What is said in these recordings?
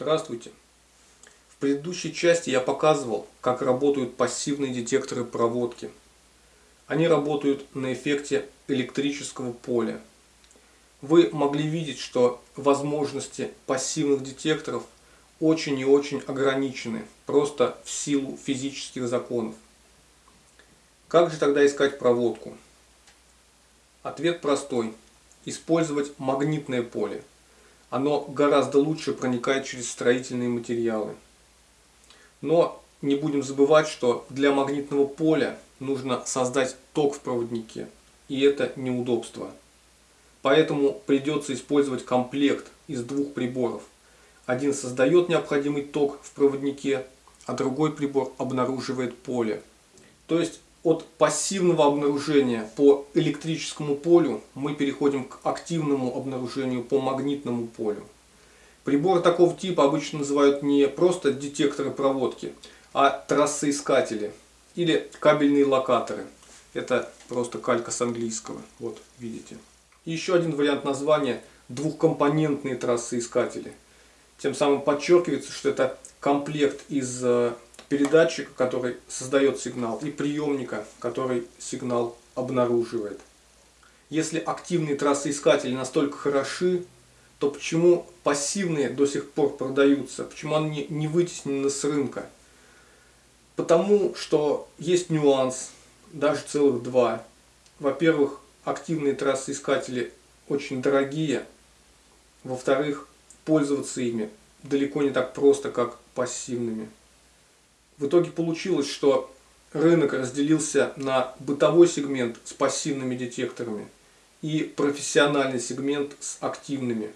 Здравствуйте! В предыдущей части я показывал, как работают пассивные детекторы проводки. Они работают на эффекте электрического поля. Вы могли видеть, что возможности пассивных детекторов очень и очень ограничены, просто в силу физических законов. Как же тогда искать проводку? Ответ простой. Использовать магнитное поле оно гораздо лучше проникает через строительные материалы. Но не будем забывать, что для магнитного поля нужно создать ток в проводнике, и это неудобство. Поэтому придется использовать комплект из двух приборов. Один создает необходимый ток в проводнике, а другой прибор обнаруживает поле. То есть от пассивного обнаружения по электрическому полю мы переходим к активному обнаружению по магнитному полю. Приборы такого типа обычно называют не просто детекторы проводки, а трассоискатели или кабельные локаторы. Это просто калька с английского. Вот, видите. Еще один вариант названия – двухкомпонентные трассоискатели. Тем самым подчеркивается, что это комплект из э, передатчика, который создает сигнал, и приемника, который сигнал обнаруживает. Если активные трассоискатели настолько хороши, то почему пассивные до сих пор продаются? Почему они не вытеснены с рынка? Потому что есть нюанс, даже целых два. Во-первых, активные трассоискатели очень дорогие. Во-вторых, пользоваться ими далеко не так просто, как пассивными. В итоге получилось, что рынок разделился на бытовой сегмент с пассивными детекторами и профессиональный сегмент с активными.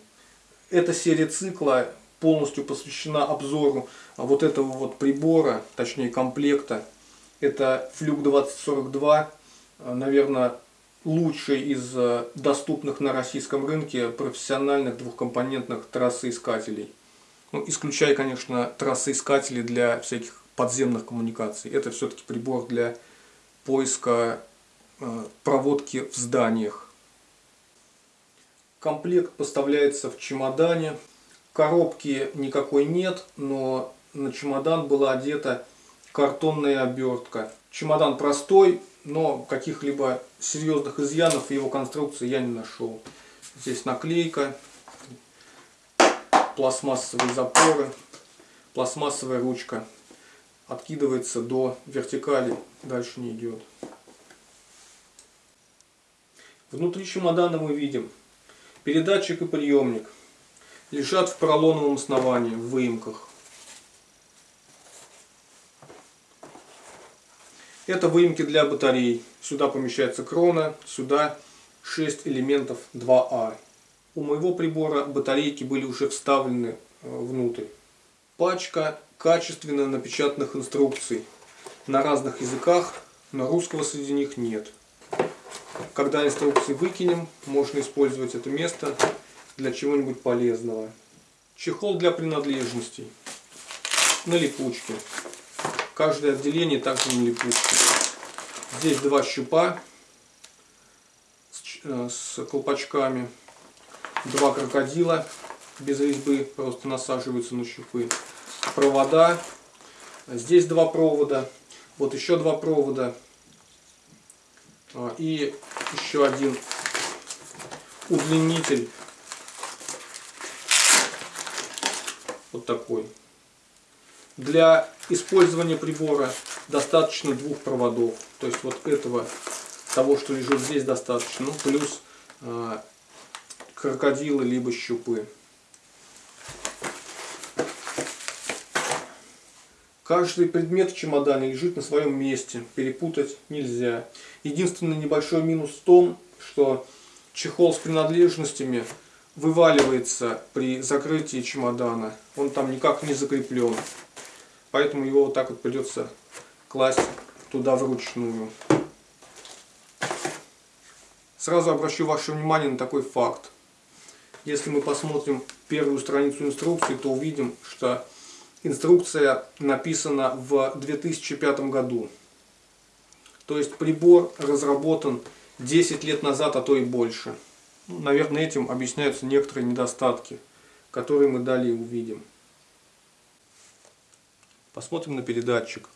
Эта серия цикла полностью посвящена обзору вот этого вот прибора, точнее комплекта. Это Флюк 2042, наверное, лучший из доступных на российском рынке профессиональных двухкомпонентных трассоискателей. Ну, исключая, конечно, трассоискатели для всяких подземных коммуникаций. Это все-таки прибор для поиска э, проводки в зданиях. Комплект поставляется в чемодане. Коробки никакой нет, но на чемодан была одета картонная обертка. Чемодан простой, но каких-либо серьезных изъянов его конструкции я не нашел. Здесь наклейка, пластмассовые запоры, пластмассовая ручка откидывается до вертикали, дальше не идет. Внутри чемодана мы видим передатчик и приемник. Лежат в поролоновом основании, в выемках. Это выемки для батарей. Сюда помещается крона, сюда 6 элементов 2А. У моего прибора батарейки были уже вставлены э, внутрь. Пачка качественно напечатанных инструкций на разных языках, но русского среди них нет. Когда инструкции выкинем, можно использовать это место для чего-нибудь полезного. Чехол для принадлежностей. На липучке. Каждое отделение также на липучке. Здесь два щупа с э, колпачками. Два крокодила без резьбы, просто насаживаются на щупы провода. Здесь два провода. Вот еще два провода. А, и еще один удлинитель. Вот такой. Для использования прибора достаточно двух проводов. То есть вот этого, того, что лежит здесь, достаточно. Ну, плюс э, крокодилы, либо щупы. Каждый предмет в чемодане лежит на своем месте, перепутать нельзя. Единственный небольшой минус в том, что чехол с принадлежностями вываливается при закрытии чемодана. Он там никак не закреплен. Поэтому его вот так вот придется класть туда вручную. Сразу обращу ваше внимание на такой факт. Если мы посмотрим первую страницу инструкции, то увидим, что Инструкция написана в 2005 году. То есть прибор разработан 10 лет назад, а то и больше. Ну, наверное, этим объясняются некоторые недостатки, которые мы далее увидим. Посмотрим на передатчик.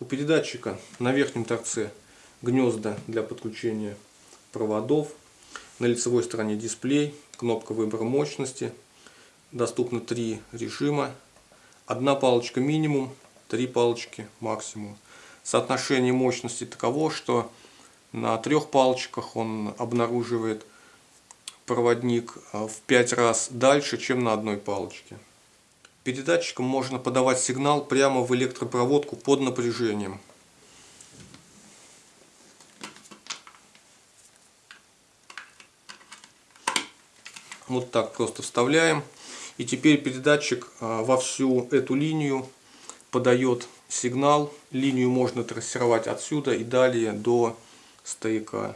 У передатчика на верхнем торце гнезда для подключения проводов. На лицевой стороне дисплей, кнопка выбора мощности. Доступно три режима. Одна палочка минимум, три палочки максимум. Соотношение мощности таково, что на трех палочках он обнаруживает проводник а, в 5 раз дальше, чем на одной палочке. Передатчиком можно подавать сигнал прямо в электропроводку под напряжением. Вот так просто вставляем. И теперь передатчик а, во всю эту линию подает сигнал. Линию можно трассировать отсюда и далее до стояка.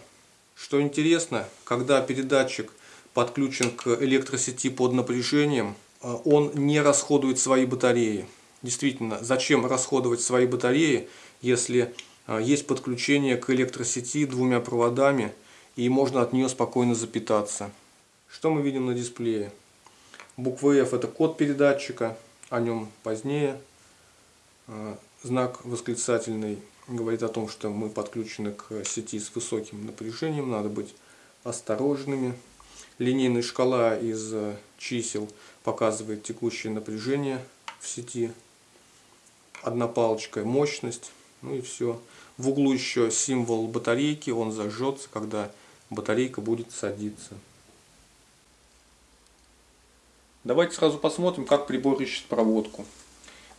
Что интересно, когда передатчик подключен к электросети под напряжением, а, он не расходует свои батареи. Действительно, зачем расходовать свои батареи, если а, есть подключение к электросети двумя проводами и можно от нее спокойно запитаться. Что мы видим на дисплее? Буква F это код передатчика, о нем позднее. А, знак восклицательный говорит о том, что мы подключены к сети с высоким напряжением, надо быть осторожными. Линейная шкала из э, чисел показывает текущее напряжение в сети. Одна палочка мощность. Ну и все. В углу еще символ батарейки. Он зажжется, когда батарейка будет садиться. Давайте сразу посмотрим, как прибор ищет проводку.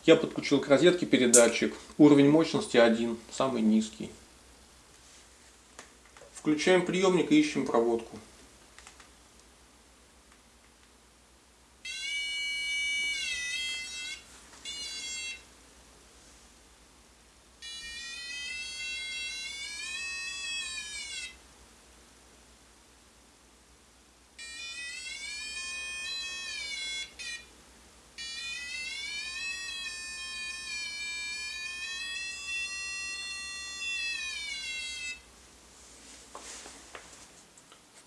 Я подключил к розетке передатчик. Уровень мощности 1, самый низкий. Включаем приемник и ищем проводку.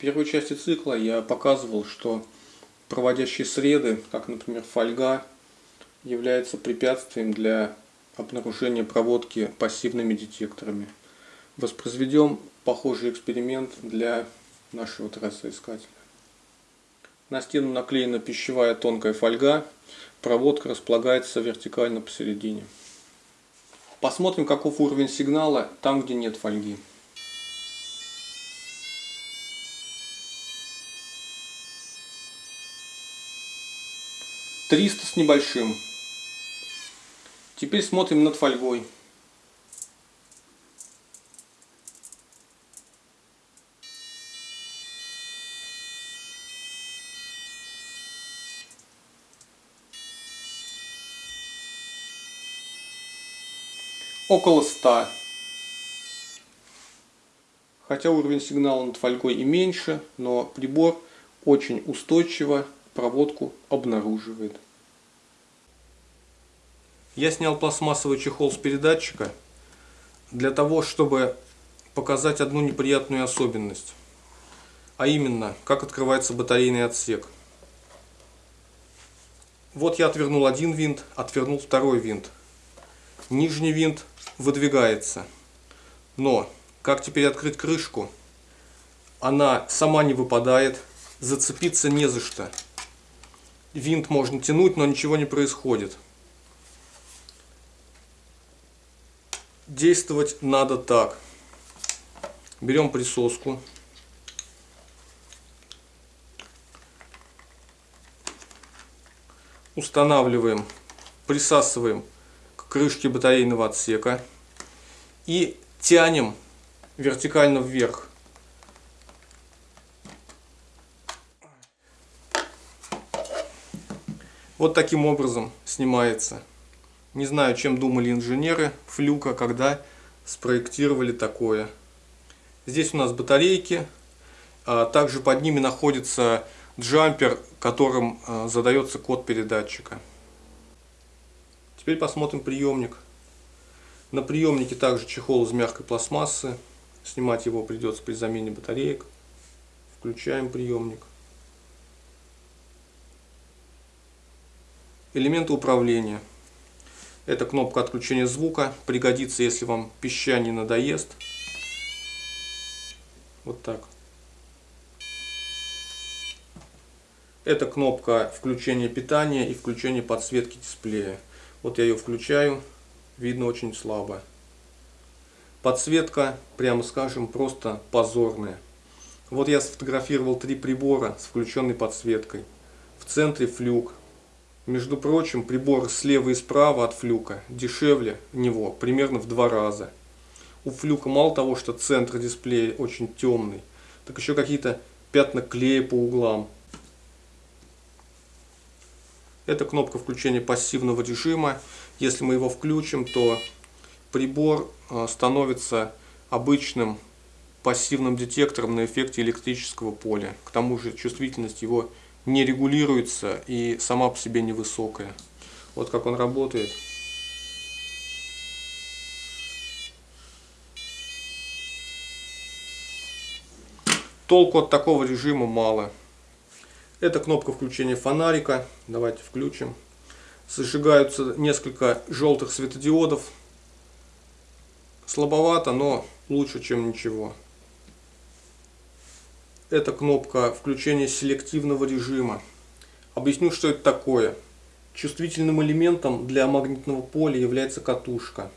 Первой части цикла я показывал, что проводящие среды, как, например, фольга, являются препятствием для обнаружения проводки пассивными детекторами. Воспроизведем похожий эксперимент для нашего трассоискателя. На стену наклеена пищевая тонкая фольга, проводка располагается вертикально посередине. Посмотрим, каков уровень сигнала там, где нет фольги. 300 с небольшим. Теперь смотрим над фольгой. Около 100. Хотя уровень сигнала над фольгой и меньше, но прибор очень устойчиво проводку обнаруживает. Я снял пластмассовый чехол с передатчика для того, чтобы показать одну неприятную особенность. А именно, как открывается батарейный отсек. Вот я отвернул один винт, отвернул второй винт. Нижний винт выдвигается. Но, как теперь открыть крышку? Она сама не выпадает, зацепиться не за что винт можно тянуть, но ничего не происходит. Действовать надо так. Берем присоску. Устанавливаем, присасываем к крышке батарейного отсека и тянем вертикально вверх. Вот таким образом снимается. Не знаю, чем думали инженеры флюка, когда спроектировали такое. Здесь у нас батарейки. А также под ними находится джампер, которым а, задается код передатчика. Теперь посмотрим приемник. На приемнике также чехол из мягкой пластмассы. Снимать его придется при замене батареек. Включаем приемник. Элементы управления. Это кнопка отключения звука. Пригодится, если вам пищание надоест. Вот так. Это кнопка включения питания и включения подсветки дисплея. Вот я ее включаю. Видно очень слабо. Подсветка, прямо скажем, просто позорная. Вот я сфотографировал три прибора с включенной подсветкой. В центре флюк. Между прочим, прибор слева и справа от флюка дешевле него примерно в два раза. У флюка мало того, что центр дисплея очень темный, так еще какие-то пятна клея по углам. Это кнопка включения пассивного режима. Если мы его включим, то прибор э, становится обычным пассивным детектором на эффекте электрического поля. К тому же чувствительность его не регулируется и сама по себе невысокая. Вот как он работает. Толку от такого режима мало. Это кнопка включения фонарика. Давайте включим. Зажигаются несколько желтых светодиодов. Слабовато, но лучше, чем ничего. Это кнопка включения селективного режима. Объясню, что это такое. Чувствительным элементом для магнитного поля является катушка.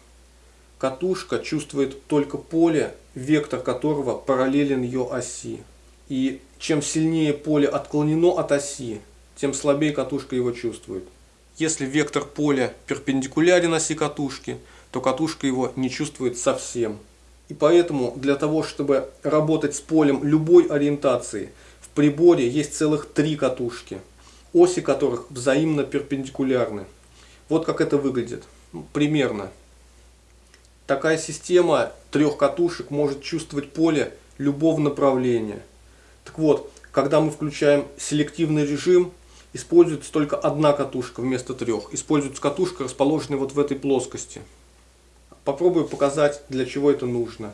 Катушка чувствует только поле, вектор которого параллелен ее оси. И чем сильнее поле отклонено от оси, тем слабее катушка его чувствует. Если вектор поля перпендикулярен оси катушки, то катушка его не чувствует совсем. И поэтому для того, чтобы работать с полем любой ориентации, в приборе есть целых три катушки, оси которых взаимно перпендикулярны. Вот как это выглядит. Примерно. Такая система трех катушек может чувствовать поле любого направления. Так вот, когда мы включаем селективный режим, используется только одна катушка вместо трех. Используется катушка, расположенная вот в этой плоскости. Попробую показать, для чего это нужно.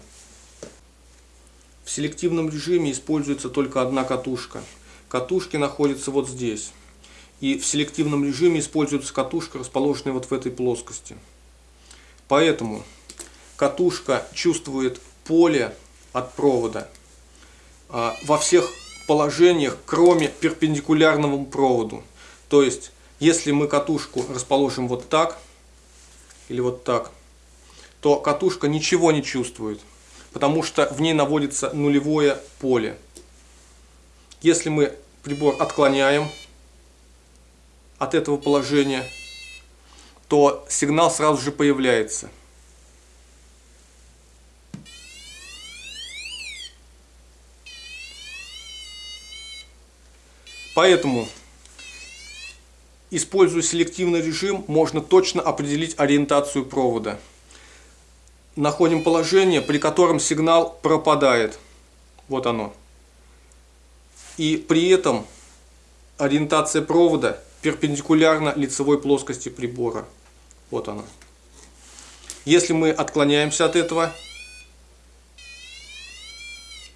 В селективном режиме используется только одна катушка. Катушки находятся вот здесь. И в селективном режиме используется катушка, расположенная вот в этой плоскости. Поэтому катушка чувствует поле от провода а, во всех положениях, кроме перпендикулярному проводу. То есть, если мы катушку расположим вот так, или вот так, то катушка ничего не чувствует, потому что в ней наводится нулевое поле. Если мы прибор отклоняем от этого положения, то сигнал сразу же появляется. Поэтому, используя селективный режим, можно точно определить ориентацию провода. Находим положение, при котором сигнал пропадает. Вот оно. И при этом ориентация провода перпендикулярна лицевой плоскости прибора. Вот она. Если мы отклоняемся от этого,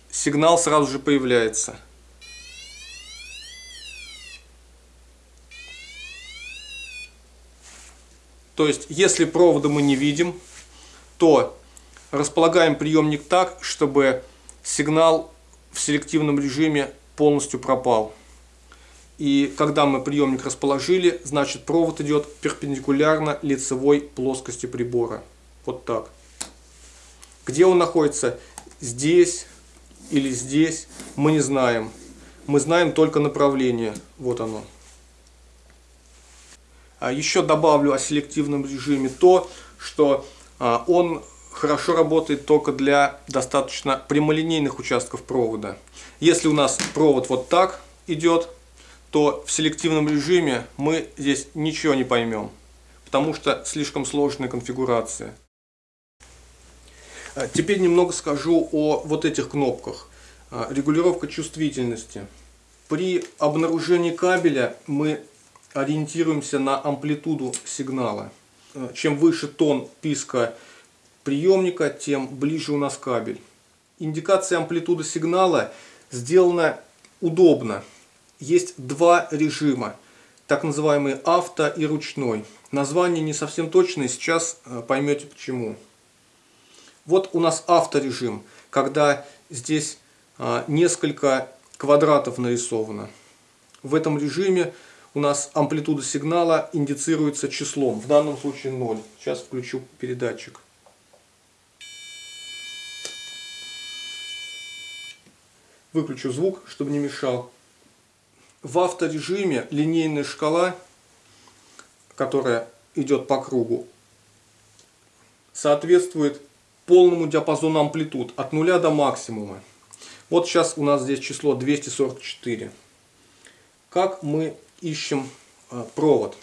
сигнал сразу же появляется. То есть, если провода мы не видим, то располагаем приемник так, чтобы сигнал в селективном режиме полностью пропал. И когда мы приемник расположили, значит провод идет перпендикулярно лицевой плоскости прибора. Вот так. Где он находится? Здесь или здесь, мы не знаем. Мы знаем только направление. Вот оно. А еще добавлю о селективном режиме то, что он хорошо работает только для достаточно прямолинейных участков провода. Если у нас провод вот так идет, то в селективном режиме мы здесь ничего не поймем, потому что слишком сложная конфигурация. А, теперь немного скажу о вот этих кнопках. Регулировка чувствительности. При обнаружении кабеля мы ориентируемся на амплитуду сигнала. Э, чем выше тон писка приемника, тем ближе у нас кабель. Индикация амплитуды сигнала сделана удобно. Есть два режима. так называемый авто и ручной. Название не совсем точное, сейчас э, поймете почему. Вот у нас авторежим, когда здесь а, несколько квадратов нарисовано. В этом режиме у нас амплитуда сигнала индицируется числом, в данном случае 0. Сейчас включу передатчик. Выключу звук, чтобы не мешал. В авторежиме линейная шкала, которая идет по кругу, соответствует полному диапазону амплитуд от нуля до максимума. Вот сейчас у нас здесь число 244. Как мы ищем э, провод?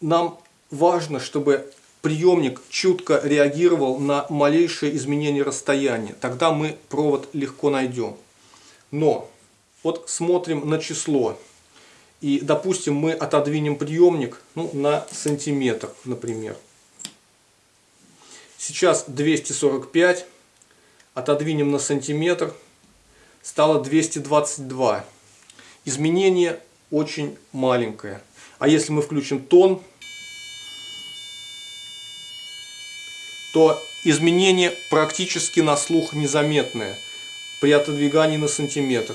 Нам важно, чтобы приемник чутко реагировал на малейшее изменение расстояния. Тогда мы провод легко найдем. Но вот смотрим на число. И, допустим, мы отодвинем приемник ну, на сантиметр, например. Сейчас 245. Отодвинем на сантиметр. Стало 222. Изменение очень маленькое. А если мы включим тон, то изменение практически на слух незаметное при отодвигании на сантиметр.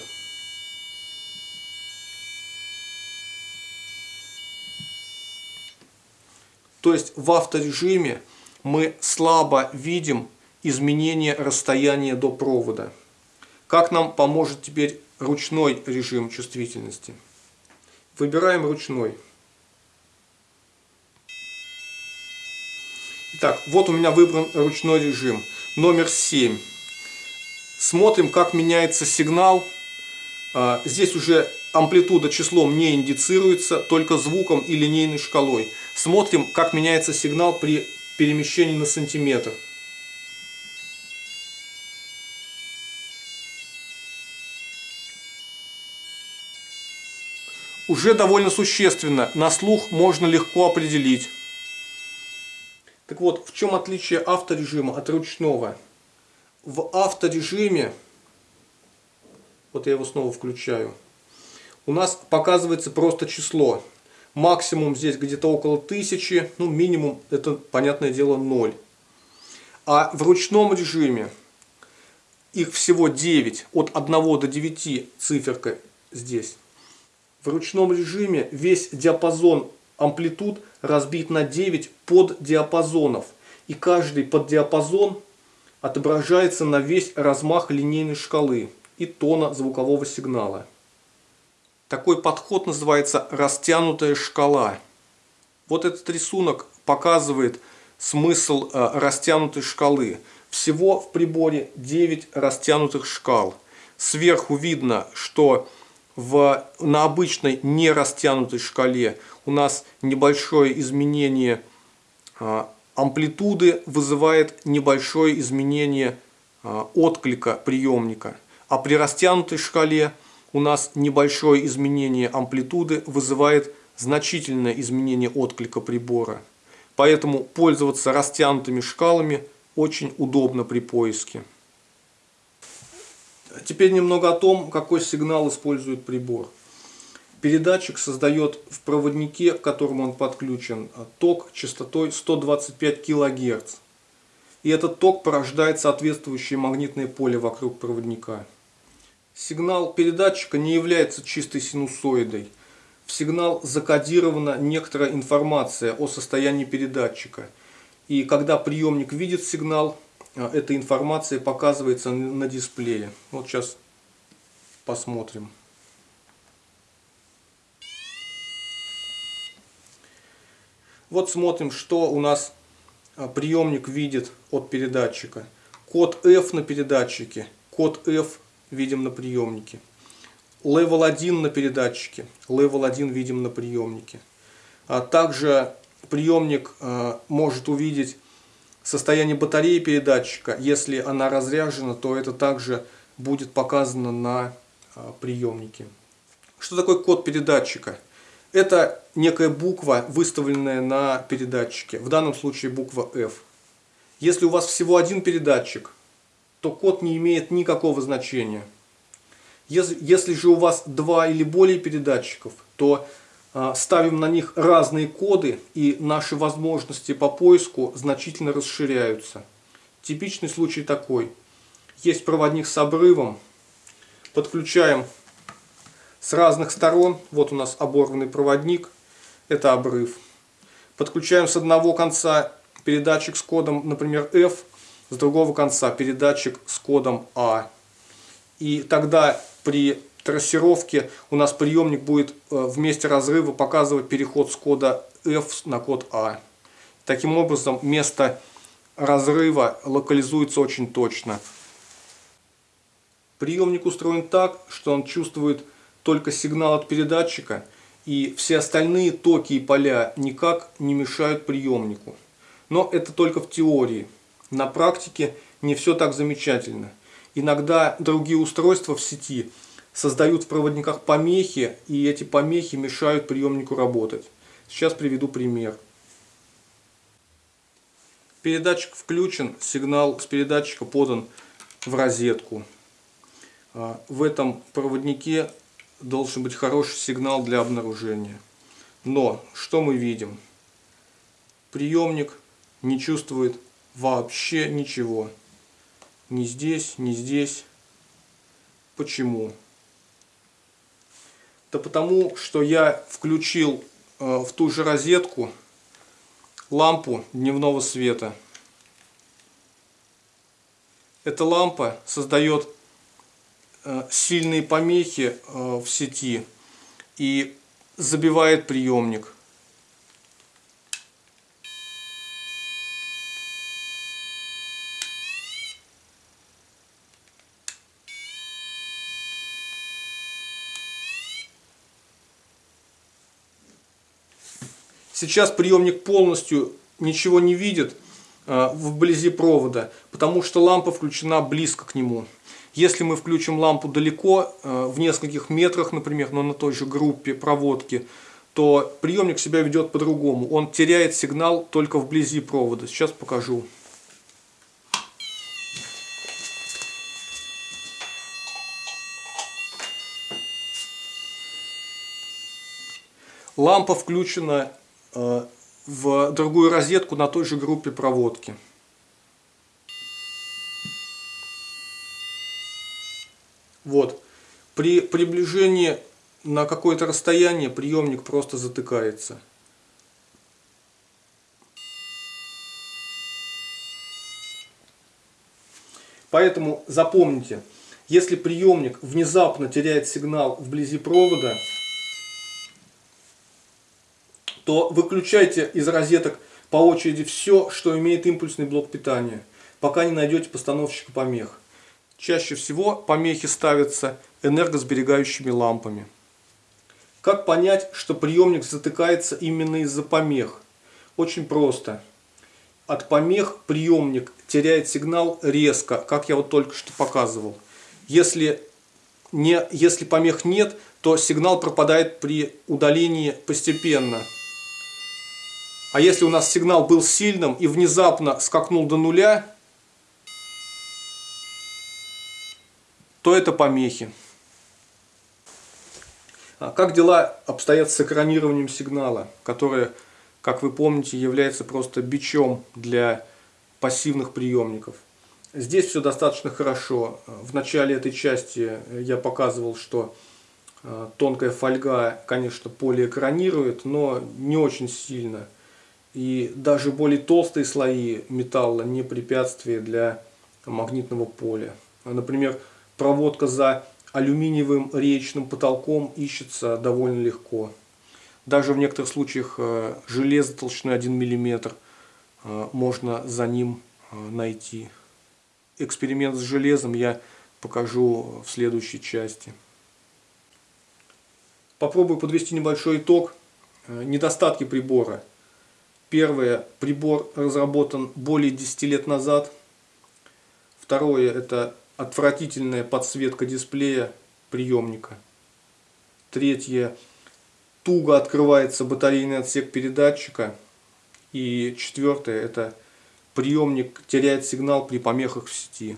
То есть в авторежиме мы слабо видим изменение расстояния до провода. Как нам поможет теперь ручной режим чувствительности? Выбираем ручной. Итак, вот у меня выбран ручной режим. Номер 7. Смотрим, как меняется сигнал. А, здесь уже амплитуда числом не индицируется, только звуком и линейной шкалой. Смотрим, как меняется сигнал при перемещении на сантиметр. Уже довольно существенно, на слух можно легко определить. Так вот, в чем отличие авторежима от ручного? В авторежиме, вот я его снова включаю, у нас показывается просто число. Максимум здесь где-то около тысячи, ну минимум это, понятное дело, 0. А в ручном режиме их всего 9, от 1 до 9 циферка здесь. В ручном режиме весь диапазон амплитуд разбит на 9 поддиапазонов. И каждый поддиапазон отображается на весь размах линейной шкалы и тона звукового сигнала. Такой подход называется растянутая шкала. Вот этот рисунок показывает смысл э, растянутой шкалы. Всего в приборе 9 растянутых шкал. Сверху видно, что в, на обычной не растянутой шкале у нас небольшое изменение э, амплитуды вызывает небольшое изменение э, отклика приемника. А при растянутой шкале у нас небольшое изменение амплитуды вызывает значительное изменение отклика прибора. Поэтому пользоваться растянутыми шкалами очень удобно при поиске. Теперь немного о том, какой сигнал использует прибор. Передатчик создает в проводнике, к которому он подключен, ток частотой 125 кГц. И этот ток порождает соответствующее магнитное поле вокруг проводника. Сигнал передатчика не является чистой синусоидой. В сигнал закодирована некоторая информация о состоянии передатчика. И когда приемник видит сигнал, эта информация показывается на дисплее. Вот сейчас посмотрим. Вот смотрим, что у нас а, приемник видит от передатчика. Код F на передатчике, код F видим на приемнике. Level 1 на передатчике, Level 1 видим на приемнике. А также приемник э, может увидеть состояние батареи передатчика. Если она разряжена, то это также будет показано на э, приемнике. Что такое код передатчика? Это некая буква, выставленная на передатчике. В данном случае буква F. Если у вас всего один передатчик, то код не имеет никакого значения. Если, если же у вас два или более передатчиков, то а, ставим на них разные коды, и наши возможности по поиску значительно расширяются. Типичный случай такой. Есть проводник с обрывом, подключаем с разных сторон, вот у нас оборванный проводник, это обрыв. Подключаем с одного конца передатчик с кодом, например, F, с другого конца передатчик с кодом A. И тогда при трассировке у нас приемник будет э, в месте разрыва показывать переход с кода F на код A. Таким образом, место разрыва локализуется очень точно. Приемник устроен так, что он чувствует только сигнал от передатчика, и все остальные токи и поля никак не мешают приемнику. Но это только в теории. На практике не все так замечательно. Иногда другие устройства в сети – создают в проводниках помехи, и эти помехи мешают приемнику работать. Сейчас приведу пример. Передатчик включен, сигнал с передатчика подан в розетку. А, в этом проводнике должен быть хороший сигнал для обнаружения. Но что мы видим? Приемник не чувствует вообще ничего. Ни здесь, ни здесь. Почему? Да потому, что я включил э, в ту же розетку лампу дневного света. Эта лампа создает э, сильные помехи э, в сети и забивает приемник. Сейчас приемник полностью ничего не видит э, вблизи провода, потому что лампа включена близко к нему. Если мы включим лампу далеко, э, в нескольких метрах, например, но на той же группе проводки, то приемник себя ведет по-другому. Он теряет сигнал только вблизи провода. Сейчас покажу. Лампа включена в другую розетку на той же группе проводки. Вот. При приближении на какое-то расстояние приемник просто затыкается. Поэтому запомните, если приемник внезапно теряет сигнал вблизи провода, то выключайте из розеток по очереди все, что имеет импульсный блок питания, пока не найдете постановщика помех. Чаще всего помехи ставятся энергосберегающими лампами. Как понять, что приемник затыкается именно из-за помех? Очень просто. От помех приемник теряет сигнал резко, как я вот только что показывал. Если, не, если помех нет, то сигнал пропадает при удалении постепенно. А если у нас сигнал был сильным и внезапно скакнул до нуля, то это помехи. А как дела обстоят с экранированием сигнала, которое, как вы помните, является просто бичом для пассивных приемников? Здесь все достаточно хорошо. В начале этой части я показывал, что э, тонкая фольга, конечно, полиэкранирует, но не очень сильно. И даже более толстые слои металла не препятствие для магнитного поля. Например, проводка за алюминиевым речным потолком ищется довольно легко. Даже в некоторых случаях э, железо толщиной 1 мм э, можно за ним э, найти. Эксперимент с железом я покажу в следующей части. Попробую подвести небольшой итог. Недостатки прибора – Первое, прибор разработан более 10 лет назад. Второе, это отвратительная подсветка дисплея приемника. Третье, туго открывается батарейный отсек передатчика. И четвертое, это приемник теряет сигнал при помехах в сети.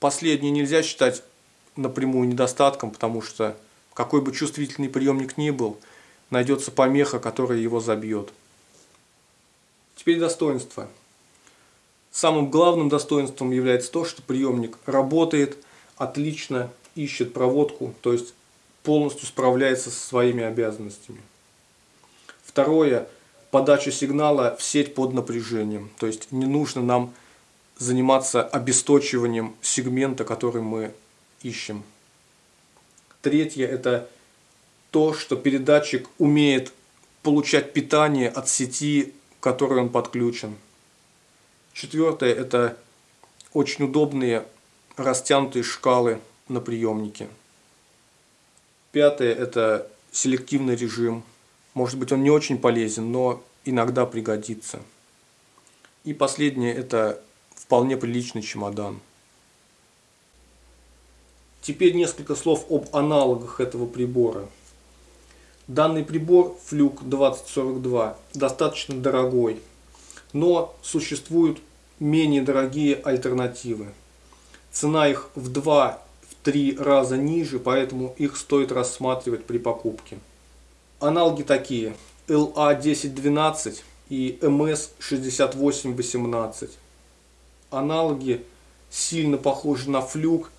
Последнее нельзя считать напрямую недостатком, потому что Какой бы чувствительный приемник ни был, найдется помеха, которая его забьет. Теперь достоинства. Самым главным достоинством является то, что приемник работает отлично, ищет проводку, то есть полностью справляется со своими обязанностями. Второе – подача сигнала в сеть под напряжением. То есть не нужно нам заниматься обесточиванием сегмента, который мы ищем. Третье – это то, что передатчик умеет получать питание от сети, к которой он подключен. Четвертое – это очень удобные растянутые шкалы на приемнике. Пятое – это селективный режим. Может быть, он не очень полезен, но иногда пригодится. И последнее – это вполне приличный чемодан. Теперь несколько слов об аналогах этого прибора. Данный прибор Fluke 2042 достаточно дорогой, но существуют менее дорогие альтернативы. Цена их в 2 три раза ниже, поэтому их стоит рассматривать при покупке. Аналоги такие LA1012 и MS6818. Аналоги сильно похожи на флюк,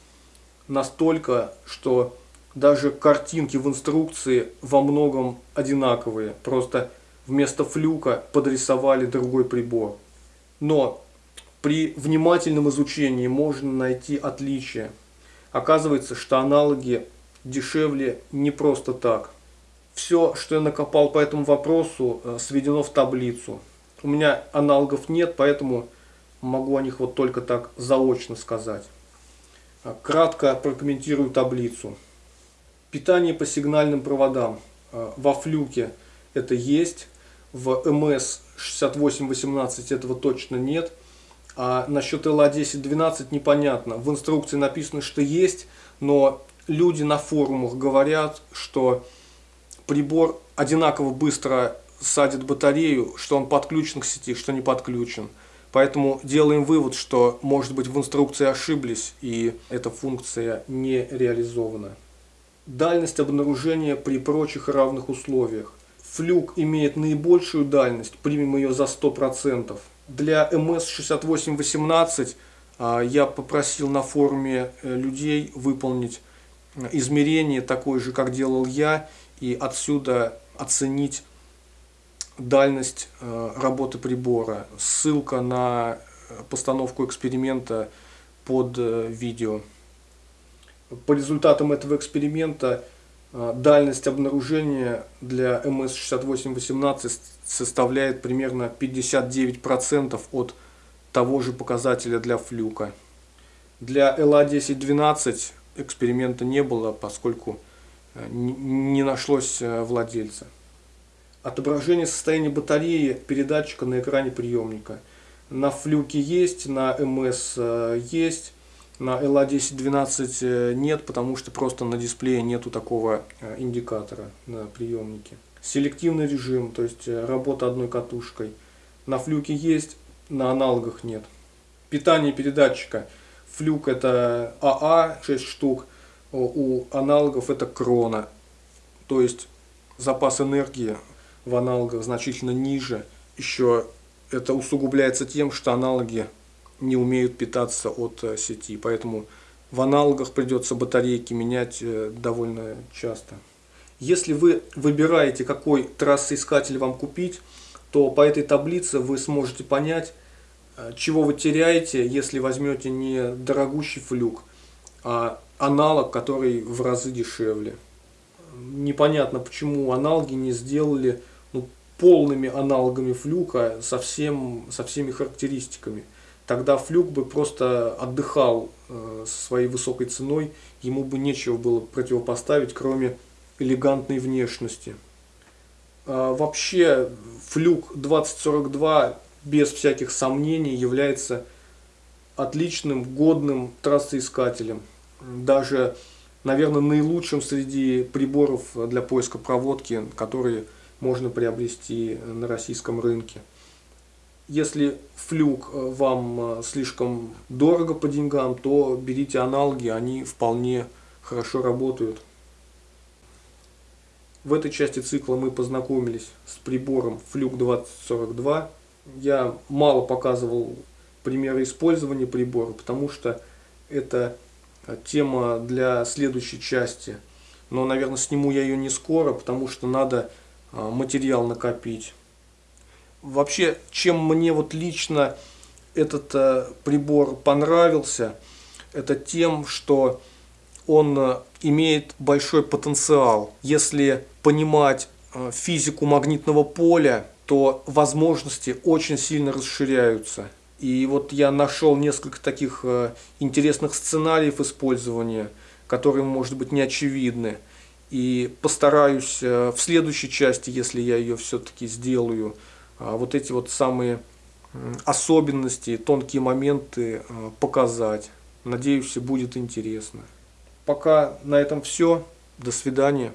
настолько, что даже картинки в инструкции во многом одинаковые. Просто вместо флюка подрисовали другой прибор. Но при внимательном изучении можно найти отличия. Оказывается, что аналоги дешевле не просто так. Все, что я накопал по этому вопросу, э, сведено в таблицу. У меня аналогов нет, поэтому могу о них вот только так заочно сказать. А, кратко прокомментирую таблицу. Питание по сигнальным проводам. Э, во флюке это есть, в МС 6818 этого точно нет – а насчет ЛА-10-12 непонятно. В инструкции написано, что есть, но люди на форумах говорят, что прибор одинаково быстро садит батарею, что он подключен к сети, что не подключен. Поэтому делаем вывод, что, может быть, в инструкции ошиблись, и эта функция не реализована. Дальность обнаружения при прочих равных условиях. Флюк имеет наибольшую дальность, примем ее за 100%. Для МС-6818 а, я попросил на форуме э, людей выполнить э, измерение такое же, как делал я, и отсюда оценить дальность э, работы прибора. Ссылка на постановку эксперимента под видео. По результатам этого эксперимента а, дальность обнаружения для МС-6818 составляет примерно 59% от того же показателя для флюка. Для ЛА-1012 эксперимента не было, поскольку э, не нашлось э, владельца. Отображение состояния батареи передатчика на экране приемника. На флюке есть, на МС есть. На LA1012 э, нет, потому что просто на дисплее нету такого э, индикатора на приемнике. Селективный режим, то есть э, работа одной катушкой. На флюке есть, на аналогах нет. Питание передатчика. Флюк это АА 6 штук, у аналогов это крона. То есть запас энергии в аналогах значительно ниже. Еще это усугубляется тем, что аналоги не умеют питаться от э, сети. Поэтому в аналогах придется батарейки менять э, довольно часто. Если вы выбираете, какой трассоискатель вам купить, то по этой таблице вы сможете понять, э, чего вы теряете, если возьмете не дорогущий флюк, а аналог, который в разы дешевле. Непонятно, почему аналоги не сделали ну, полными аналогами флюка со, всем, со всеми характеристиками тогда Флюк бы просто отдыхал э, со своей высокой ценой, ему бы нечего было противопоставить, кроме элегантной внешности. А вообще Флюк 2042 без всяких сомнений является отличным, годным трассоискателем. Даже, наверное, наилучшим среди приборов для поиска проводки, которые можно приобрести на российском рынке. Если флюк э, вам э, слишком дорого по деньгам, то берите аналоги, они вполне хорошо работают. В этой части цикла мы познакомились с прибором Fluke 2042. Я мало показывал примеры использования прибора, потому что это тема для следующей части. Но, наверное, сниму я ее не скоро, потому что надо материал накопить. Вообще, чем мне вот лично этот э, прибор понравился, это тем, что он э, имеет большой потенциал. Если понимать э, физику магнитного поля, то возможности очень сильно расширяются. И вот я нашел несколько таких э, интересных сценариев использования, которые, может быть, не очевидны. И постараюсь в следующей части, если я ее все-таки сделаю, вот эти вот самые особенности, тонкие моменты показать. Надеюсь, будет интересно. Пока на этом все. До свидания.